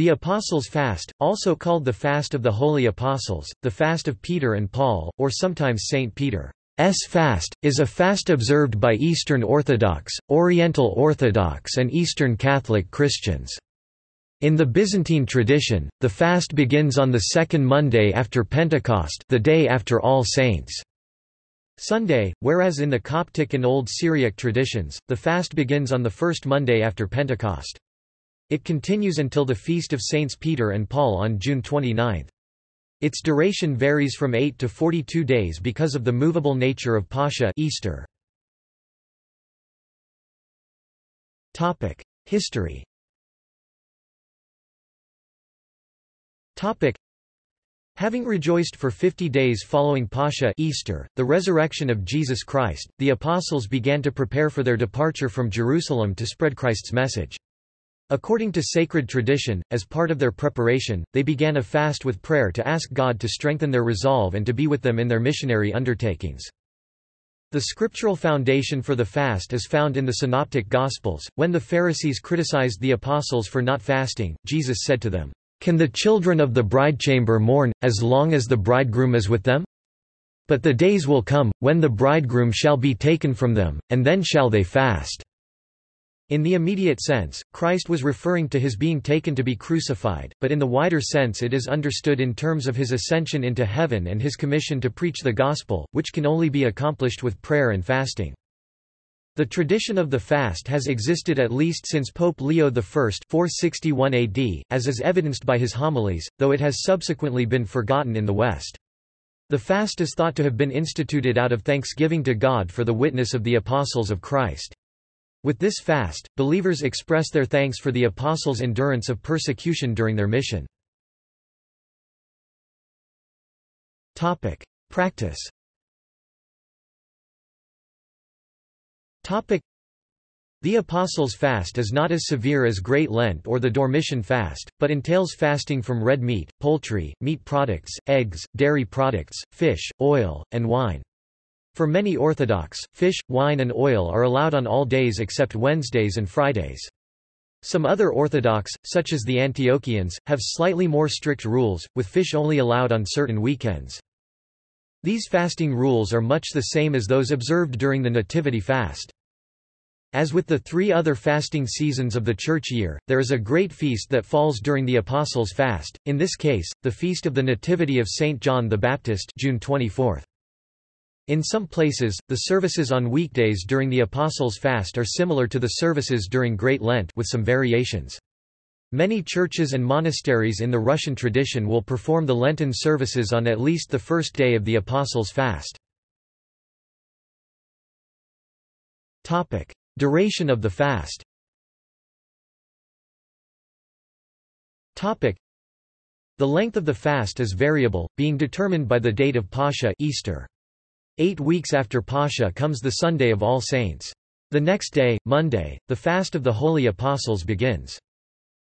The Apostles' Fast, also called the Fast of the Holy Apostles, the Fast of Peter and Paul, or sometimes St. Peter's fast, is a fast observed by Eastern Orthodox, Oriental Orthodox and Eastern Catholic Christians. In the Byzantine tradition, the fast begins on the second Monday after Pentecost the day after All Saints' Sunday, whereas in the Coptic and Old Syriac traditions, the fast begins on the first Monday after Pentecost. It continues until the Feast of Saints Peter and Paul on June 29. Its duration varies from 8 to 42 days because of the movable nature of Pascha Easter. History Having rejoiced for fifty days following Pascha Easter, the resurrection of Jesus Christ, the apostles began to prepare for their departure from Jerusalem to spread Christ's message. According to sacred tradition, as part of their preparation, they began a fast with prayer to ask God to strengthen their resolve and to be with them in their missionary undertakings. The scriptural foundation for the fast is found in the Synoptic Gospels. When the Pharisees criticized the apostles for not fasting, Jesus said to them, Can the children of the bridechamber mourn, as long as the bridegroom is with them? But the days will come, when the bridegroom shall be taken from them, and then shall they fast. In the immediate sense, Christ was referring to his being taken to be crucified, but in the wider sense it is understood in terms of his ascension into heaven and his commission to preach the gospel, which can only be accomplished with prayer and fasting. The tradition of the fast has existed at least since Pope Leo I 461 AD, as is evidenced by his homilies, though it has subsequently been forgotten in the West. The fast is thought to have been instituted out of thanksgiving to God for the witness of the apostles of Christ. With this fast, believers express their thanks for the apostles' endurance of persecution during their mission. Practice the Apostles' Fast is not as severe as Great Lent or the Dormition Fast, but entails fasting from red meat, poultry, meat products, eggs, dairy products, fish, oil, and wine. For many Orthodox, fish, wine and oil are allowed on all days except Wednesdays and Fridays. Some other Orthodox, such as the Antiochians, have slightly more strict rules, with fish only allowed on certain weekends. These fasting rules are much the same as those observed during the Nativity fast. As with the three other fasting seasons of the church year, there is a great feast that falls during the Apostles' fast, in this case, the Feast of the Nativity of St. John the Baptist June 24. In some places, the services on weekdays during the Apostles' Fast are similar to the services during Great Lent with some variations. Many churches and monasteries in the Russian tradition will perform the Lenten services on at least the first day of the Apostles' Fast. Duration of the fast The length of the fast is variable, being determined by the date of Pascha Easter. Eight weeks after Pascha comes the Sunday of All Saints. The next day, Monday, the fast of the Holy Apostles begins.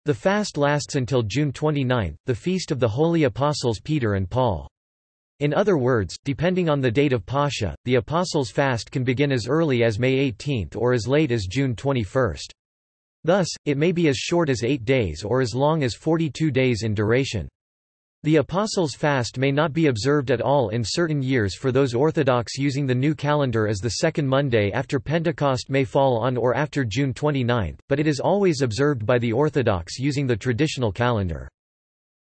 The fast lasts until June 29, the feast of the Holy Apostles Peter and Paul. In other words, depending on the date of Pascha, the Apostles' fast can begin as early as May 18 or as late as June 21. Thus, it may be as short as eight days or as long as 42 days in duration. The Apostles' Fast may not be observed at all in certain years for those Orthodox using the new calendar as the second Monday after Pentecost may fall on or after June 29, but it is always observed by the Orthodox using the traditional calendar.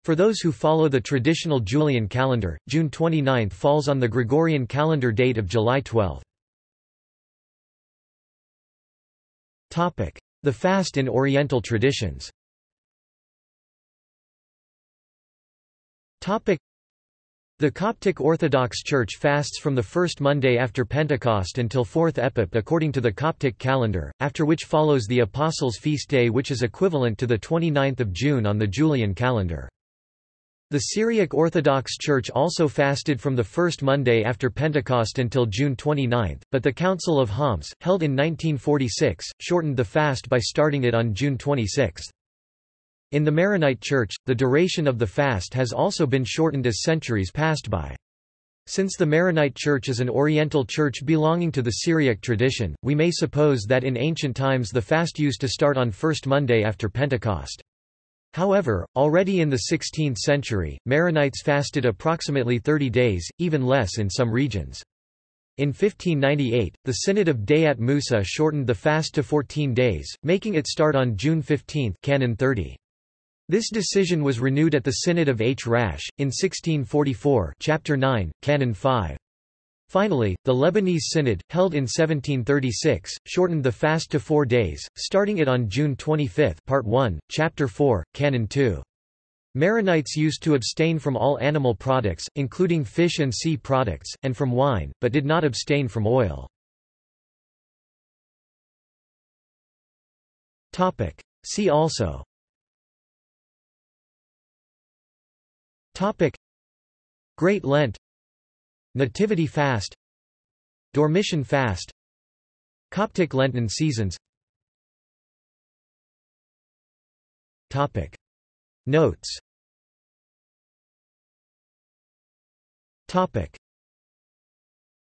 For those who follow the traditional Julian calendar, June 29 falls on the Gregorian calendar date of July 12. The fast in Oriental traditions The Coptic Orthodox Church fasts from the first Monday after Pentecost until fourth Epip according to the Coptic calendar, after which follows the Apostles' Feast Day which is equivalent to the 29th of June on the Julian calendar. The Syriac Orthodox Church also fasted from the first Monday after Pentecost until June 29, but the Council of Homs, held in 1946, shortened the fast by starting it on June 26. In the Maronite Church, the duration of the fast has also been shortened as centuries passed by. Since the Maronite Church is an Oriental church belonging to the Syriac tradition, we may suppose that in ancient times the fast used to start on first Monday after Pentecost. However, already in the 16th century, Maronites fasted approximately 30 days, even less in some regions. In 1598, the Synod of Dayat Musa shortened the fast to 14 days, making it start on June 15 Canon 30. This decision was renewed at the Synod of H. Rash, in 1644 Chapter 9, Canon 5. Finally, the Lebanese Synod, held in 1736, shortened the fast to four days, starting it on June 25 Part 1, Chapter 4, Canon 2. Maronites used to abstain from all animal products, including fish and sea products, and from wine, but did not abstain from oil. See also Great Lent. Nativity fast. Dormition fast. Coptic Lenten seasons. Topic. Notes. Topic